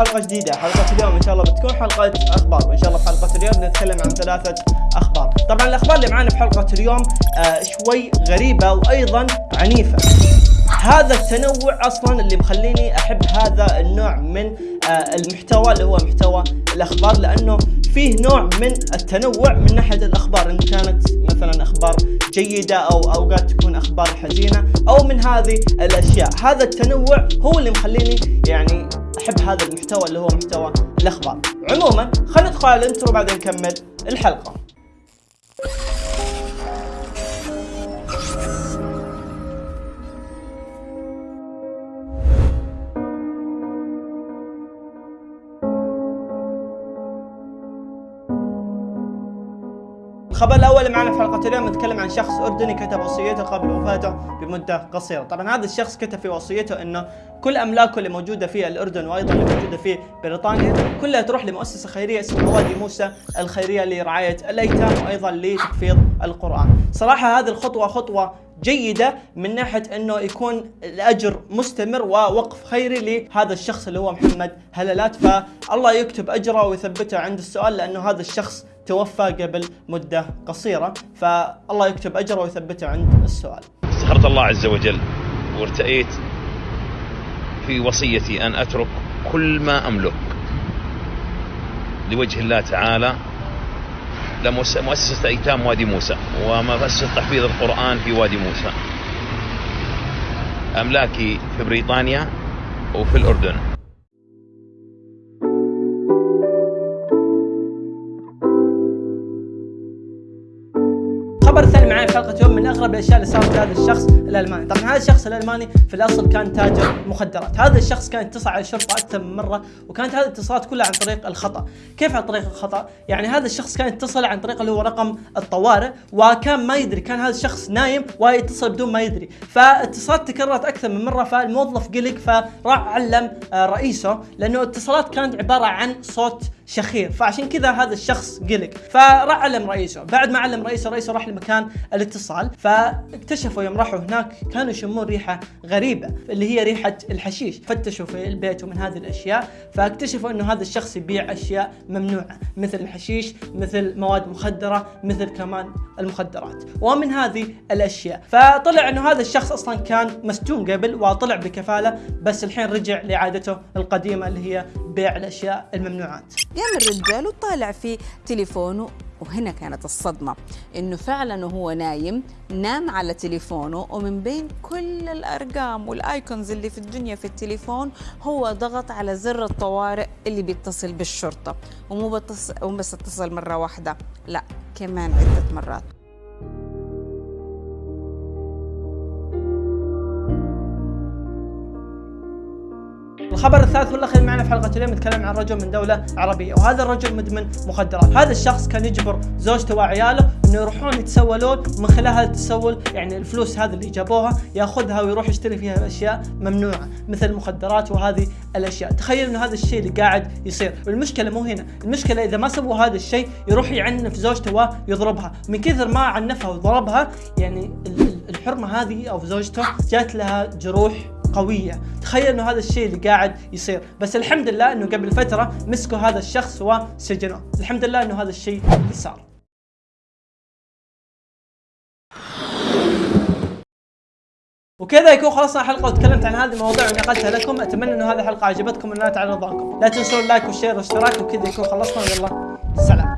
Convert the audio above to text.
حلقه جديدة. حلقة اليوم إن شاء الله بتكون حلقة أخبار. وإن شاء الله في حلقة اليوم نتكلم عن ثلاثة أخبار. طبعا الأخبار اللي معانا في حلقة اليوم آه شوي غريبة وأيضا عنيفة. هذا التنوع أصلا اللي مخليني أحب هذا النوع من آه المحتوى اللي هو محتوى الأخبار لأنه فيه نوع من التنوع من ناحية الأخبار. إن كانت مثلا أخبار جيدة أو أوقات تكون أخبار حزينة أو من هذه الأشياء. هذا التنوع هو اللي مخليني يعني أحب هذا المحتوى اللي هو محتوى الأخبار. عموما خلينا ندخل على الانترو بعدين نكمل الحلقة. الخبر الأول معنا في حلقة اليوم نتكلم عن شخص أردني كتب وصيته قبل وفاته بمدة قصيرة، طبعا هذا الشخص كتب في وصيته إنه كل أملاكه اللي موجودة في الأردن وأيضا اللي موجودة في بريطانيا كلها تروح لمؤسسة خيرية اسمها وادي موسى الخيرية لرعاية الأيتام وأيضا لتحفيظ القرآن، صراحة هذه الخطوة خطوة جيدة من ناحية إنه يكون الأجر مستمر ووقف خيري لهذا الشخص اللي هو محمد هلالات. فالله يكتب أجره ويثبته عند السؤال لأنه هذا الشخص توفى قبل مدة قصيرة. فالله يكتب أجره ويثبته عند السؤال. استخرت الله عز وجل وارتأيت في وصيتي أن أترك كل ما أملك لوجه الله تعالى لمؤسسة أيتام وادي موسى ومؤسسة تحفيظ القرآن في وادي موسى. أملاكي في بريطانيا وفي الأردن. معي في حلقة اليوم من أغرب الأشياء اللي صارت لهذا الشخص الألماني، طبعا هذا الشخص الألماني في الأصل كان تاجر مخدرات، هذا الشخص كان اتصل على الشرطة أكثر من مرة وكانت هذه الاتصالات كلها عن طريق الخطأ، كيف عن طريق الخطأ؟ يعني هذا الشخص كان يتصل عن طريق اللي هو رقم الطوارئ وكان ما يدري كان هذا الشخص نايم ويتصل بدون ما يدري، فاتصالات تكررت أكثر من مرة فالموظف قلق فراح علم آه، رئيسه لأنه الاتصالات كانت عبارة عن صوت شخير. فعشان كذا هذا الشخص قلق. فراح علم رئيسه. بعد ما علم رئيسه رئيسه راح لمكان الاتصال. فاكتشفوا يوم راحوا هناك كانوا يشمون ريحة غريبة اللي هي ريحة الحشيش. فتشوا في البيت ومن هذه الأشياء. فاكتشفوا إنه هذا الشخص يبيع أشياء ممنوعة مثل الحشيش مثل مواد مخدرة مثل كمان المخدرات. ومن هذه الأشياء. فطلع إنه هذا الشخص أصلا كان مسجون قبل وطلع بكفالة بس الحين رجع لعادته القديمة اللي هي بيع الأشياء الممنوعات قام الرجال وطالع في تليفونه وهنا كانت الصدمة إنه فعلا وهو نايم نام على تليفونه ومن بين كل الأرقام والآيكونز اللي في الدنيا في التليفون هو ضغط على زر الطوارئ اللي بيتصل بالشرطة. ومو بس اتصل مرة واحدة لا كمان عدة مرات الخبر الثالث والأخير معنا في حلقة اليوم نتكلم عن رجل من دولة عربية وهذا الرجل مدمن مخدرات، هذا الشخص كان يجبر زوجته وعياله إنه يروحون يتسولون ومن خلال هذا التسول يعني الفلوس هذه اللي جابوها يأخذها ويروح يشتري فيها اشياء ممنوعة مثل المخدرات وهذه الأشياء، تخيل إنه هذا الشيء اللي قاعد يصير، والمشكلة مو هنا، المشكلة إذا ما سووا هذا الشيء يروح يعنف زوجته ويضربها، من كثر ما عنفها وضربها يعني الحرمة هذه أو زوجته جات لها جروح قوية. تخيل إنه هذا الشيء اللي قاعد يصير. بس الحمد لله إنه قبل فترة مسكوا هذا الشخص وسجنوه. الحمد لله إنه هذا الشيء اللي صار. وكذا يكون خلصنا الحلقة وتكلمت عن هذه المواضيع ونقلتها لكم. أتمنى إنه هذه الحلقة عجبتكم ونالت على رضاكم لا تنسون اللايك والشير والاشتراك وكذا يكون خلصنا. ويلا سلام.